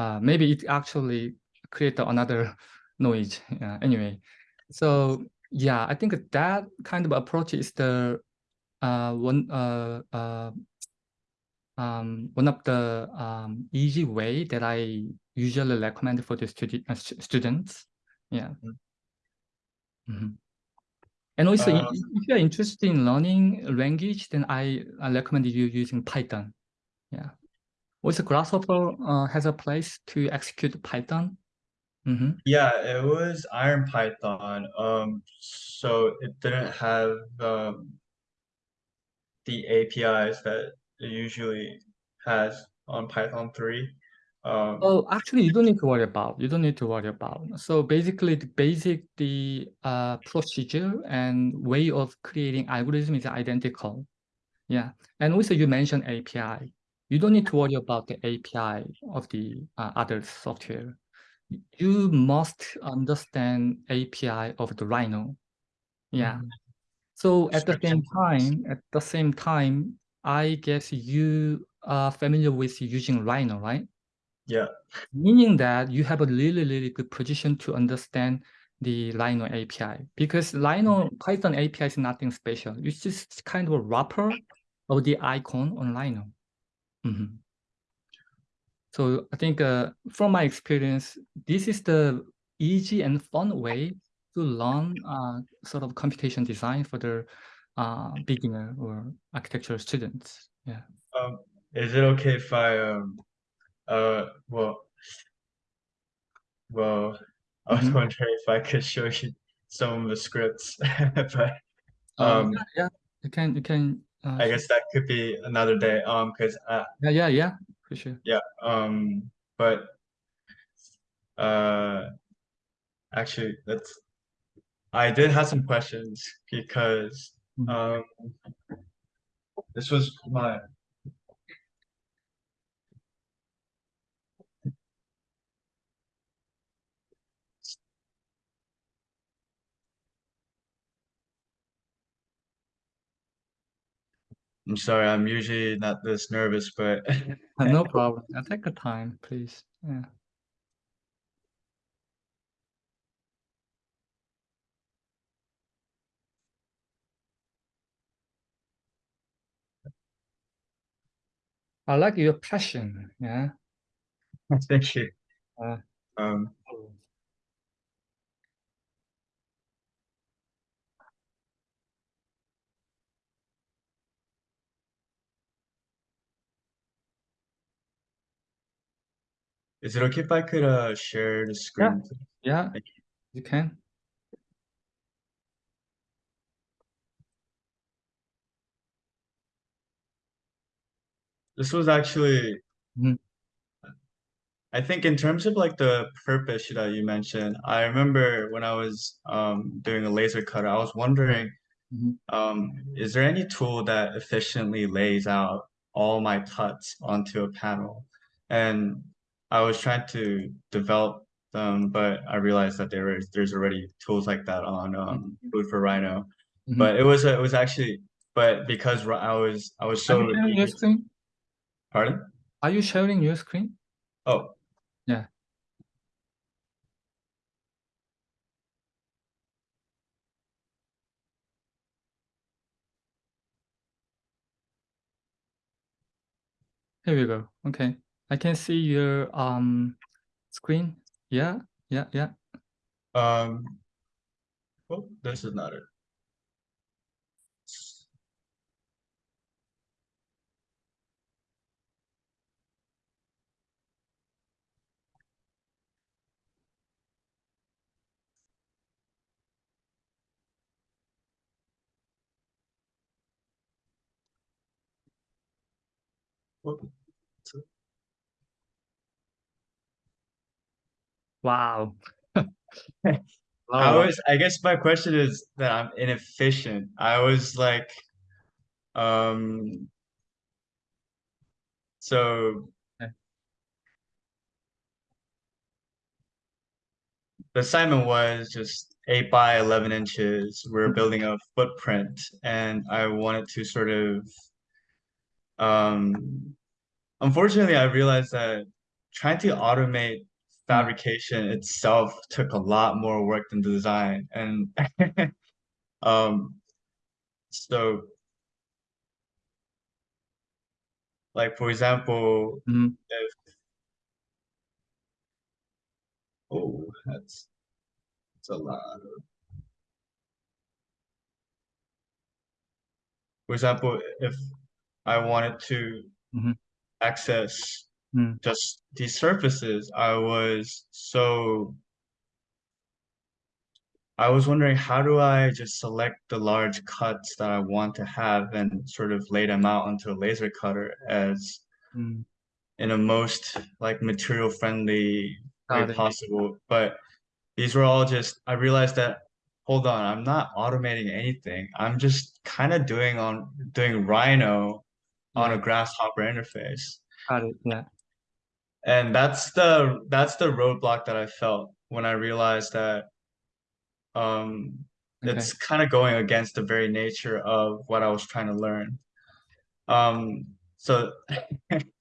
uh, maybe it actually create another noise. Yeah. Anyway, so yeah, I think that kind of approach is the uh, one uh, uh, um, one of the um, easy way that I usually recommend for the studi uh, stu- students. Yeah. Mm. Mhm. And also, if, Uh, if you're interested in learning language, then I, I recommend you using Python. Yeah. Also, Grasshopper uh, has a place to execute Python. Hmm yeah, it was Iron Python. Um, so it didn't have um the APIs that it usually has on Python 3. Um, Oh, actually, you don't need to worry about. You don't need to worry about. So basically, the basic the uh, procedure and way of creating algorithm is identical. Yeah, and also you mentioned API. You don't need to worry about the API of the uh, other software. You must understand API of the Rhino. Yeah. Mhm. So at the same time, at the same time, I guess you are familiar with using Rhino, right? Yeah. Meaning that you have a really, really good position to understand the Rhino API because Rhino Python API is nothing special. It's just kind of a wrapper of the icon on Rhino. Mhm. So I think uh, from my experience, this is the easy and fun way to learn uh, sort of computation design for the uh, beginner or architecture students. Yeah. Um, is it okay if I um uh well well I was Mhm. wondering if I could show you some of the scripts, but Uh, um yeah, yeah, you can, you can. Uh, I guess that could be another day. Um, because uh yeah, yeah, yeah, for sure. yeah um but uh actually that's I did have some questions because Mhm. um this was my I'm sorry, I'm usually not this nervous, but no problem. Uh, Take your time, please. Yeah. I like your passion. Yeah. thank you. Uh, Um is it okay if I could uh share the screen? yeah, Thank you can. This was actually Mhm. I think in terms of like the purpose that you mentioned, I remember when I was um doing a laser cutter, I was wondering Mhm. um is there any tool that efficiently lays out all my cuts onto a panel? And I was trying to develop them, but I realized that there is there's already tools like that on um Food4Rhino. Mhm. But it was it was actually but because I was I was so. Are you sharing your screen? pardon? Are you sharing your screen? Oh, Yeah. Here we go. Okay. I can see your um screen. Yeah, yeah, yeah. um, well, this is not it. Well, Wow. I was, I guess my question is that I'm inefficient. I was like, um, so Okay. the assignment was just eight by 11 inches. We're building a footprint and I wanted to sort of, um, unfortunately, I realized that trying to automate fabrication itself took a lot more work than the design. And, um, so like, for example, Mhm. if Oh, that's that's a lot. of- For example, if I wanted to Mhm. access Mm. just these surfaces, I was so I was wondering how do I just select the large cuts that I want to have and sort of lay them out onto a laser cutter as Mm. in a most like material friendly way it. possible. But these were all just I realized that hold on, I'm not automating anything. I'm just kind of doing on doing Rhino on a grasshopper interface. Got it. Yeah. And that's the that's the roadblock that I felt when I realized that um Okay. it's kind of going against the very nature of what I was trying to learn. Um so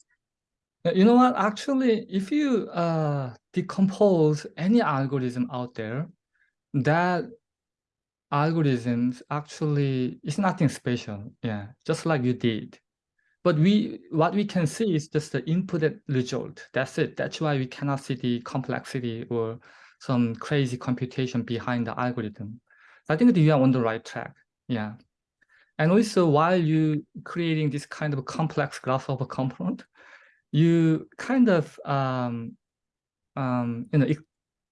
You know what? Actually, if you uh, decompose any algorithm out there, that algorithms actually is nothing special. Yeah, just like you did. But we what we can see is just the input and result. That's it. That's why we cannot see the complexity or some crazy computation behind the algorithm. I think you are on the right track. Yeah. And also while you creating this kind of complex grasshopper component, you kind of um, um, you know ex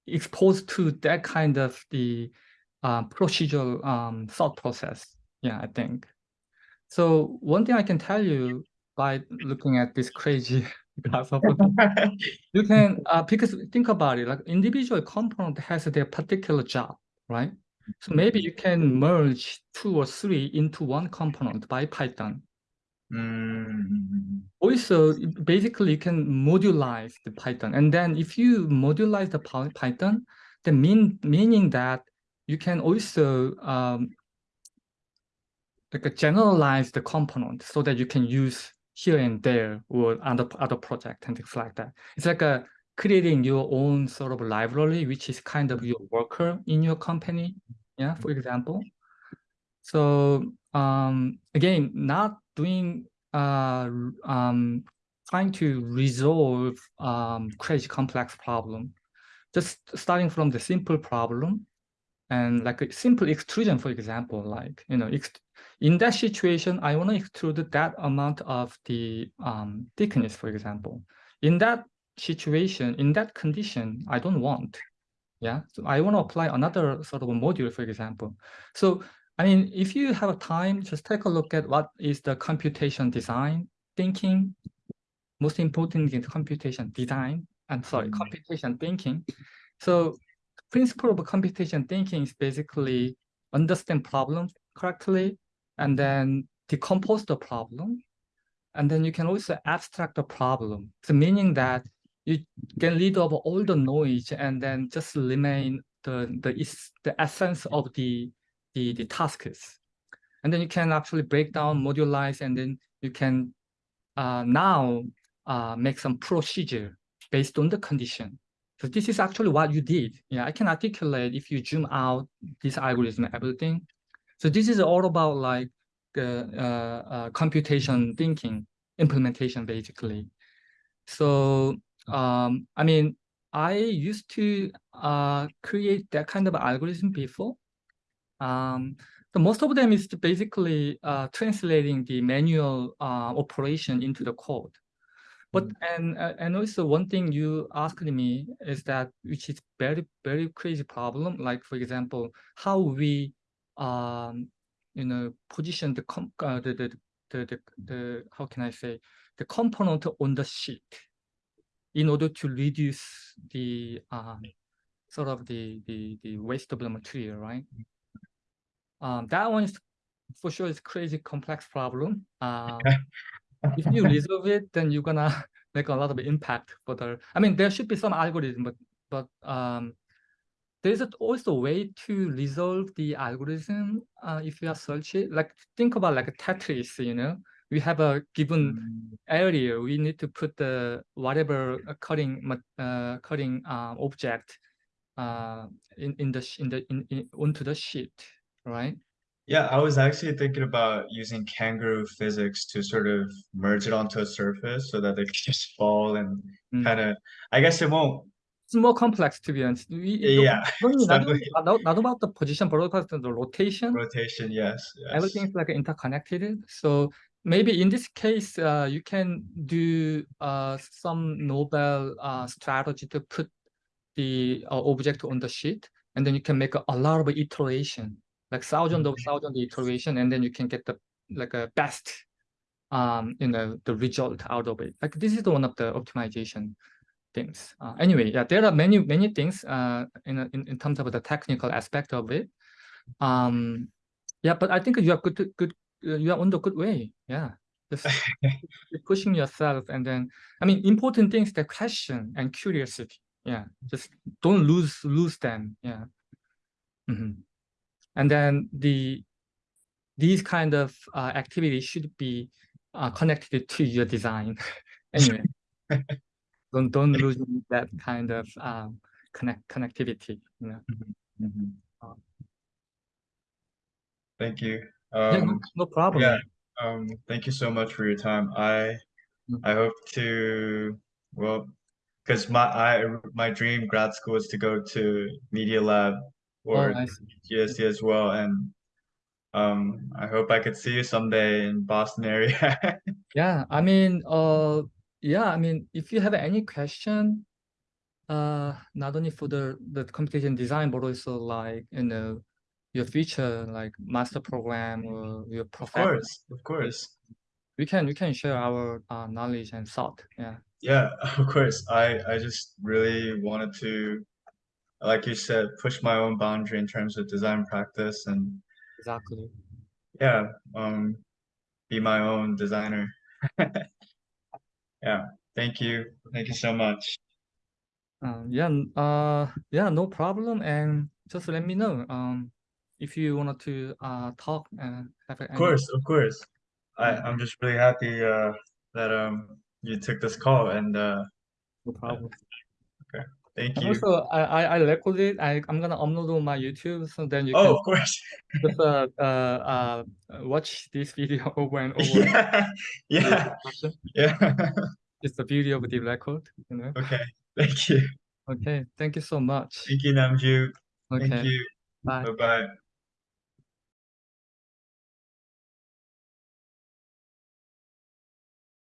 exposed to that kind of the uh, procedural um, thought process. Yeah, I think. So one thing I can tell you by looking at this crazy grasshopper, you can uh, because think about it, like individual component has their particular job, right? So maybe you can merge two or three into one component by Python. Mm, Also, basically, you can modularize the Python. And then if you modularize the Python, the mean meaning that you can also um, like a generalize the component so that you can use here and there or other other project and things like that. It's like a creating your own sort of library, which is kind of your worker in your company. Yeah, for example. So um, again, not doing uh, um, trying to resolve um, crazy complex problem, just starting from the simple problem and like a simple extrusion, for example, like, you know, ext in that situation, I want to extrude that amount of the um, thickness, for example. In that situation, in that condition, I don't want. Yeah, so I want to apply another sort of a module, for example. So, I mean, if you have a time, just take a look at what is the computation design thinking. Most important is computation design. I'm sorry, Mm. computation thinking. So principle of computation thinking is basically understand problems correctly and then decompose the problem. And then you can also abstract the problem. So meaning that you can lead over all the noise and then just remain the the the essence of the the the tasks. And then you can actually break down, modularize, and then you can uh, now uh, make some procedure based on the condition. So this is actually what you did. Yeah, I can articulate if you zoom out this algorithm, everything. So this is all about like uh, uh, uh, computation thinking implementation, basically. So um, I mean, I used to uh, create that kind of algorithm before. Um, so most of them is basically uh, translating the manual uh, operation into the code. But and uh, and also one thing you asked me is that which is very very crazy problem. Like for example, how we um you know position the com uh, the, the the the the how can I say the component on the sheet in order to reduce the um sort of the the the waste of the material, right? Um, that one is for sure is crazy complex problem. Um, if you resolve it, then you're gonna make a lot of impact for the. I mean, there should be some algorithm, but but um, there's also a way to resolve the algorithm uh, if you are search it. Like think about like a Tetris, you know, we have a given mm, area, we need to put the whatever cutting uh, cutting uh, object uh, in in the in the in, in onto the sheet, right? Yeah, I was actually thinking about using kangaroo physics to sort of merge it onto a surface so that they could just fall and Mm. kind of, I guess it won't, It's more complex to be honest. We, yeah, don't not, not, not about the position, but also the rotation. rotation, yes, yes. Everything is like interconnected. So maybe in this case, uh, you can do uh, some novel uh, strategy to put the uh, object on the sheet, and then you can make a, a lot of iteration, like thousands of thousand iteration, and then you can get the like a best, um, you know, the result out of it. Like this is the one of the optimization things. Uh, anyway, yeah, there are many many things uh, in, in in terms of the technical aspect of it. Um, yeah, but I think you are good good uh, you are on the good way. Yeah, just pushing yourself, and then I mean, important things the question and curiosity. Yeah, just don't lose lose them. Yeah, Mhm. and then the these kind of uh, activities should be uh, connected to your design. anyway, don't don't lose that kind of um connect connectivity. You know. Mhm. Uh, Thank you. Yeah, no, Um, no problem. yeah, um, thank you so much for your time. I Mm. I hope to well, because my I my dream grad school is to go to Media Lab Oh, or see. As well, and um, I hope I could see you someday in Boston area. Yeah, I mean, uh, yeah, I mean, if you have any question, uh, not only for the the computation design, but also like you know, your future like master program or your Of course, of course. we can we can share our uh, knowledge and thought. Yeah, Yeah, of course. I I just really wanted to, like you said, push my own boundary in terms of design practice and exactly. yeah, um, be my own designer. Yeah, thank you. Thank you so much. Um, yeah, uh, yeah, no problem. And just let me know um if you wanted to uh talk and have Of course, of course. I. I'm just really happy uh that um you took this call and uh No problem. Thank And you. also, I I, record it. I I'm gonna upload on my YouTube, so then you Oh, can of course. just uh uh uh watch this video over and over. Yeah, yeah, yeah. It's the beauty of the record, you know. Okay, thank you. Okay, thank you so much. Thank you, Namju. Thank Okay, you. bye. Bye-bye.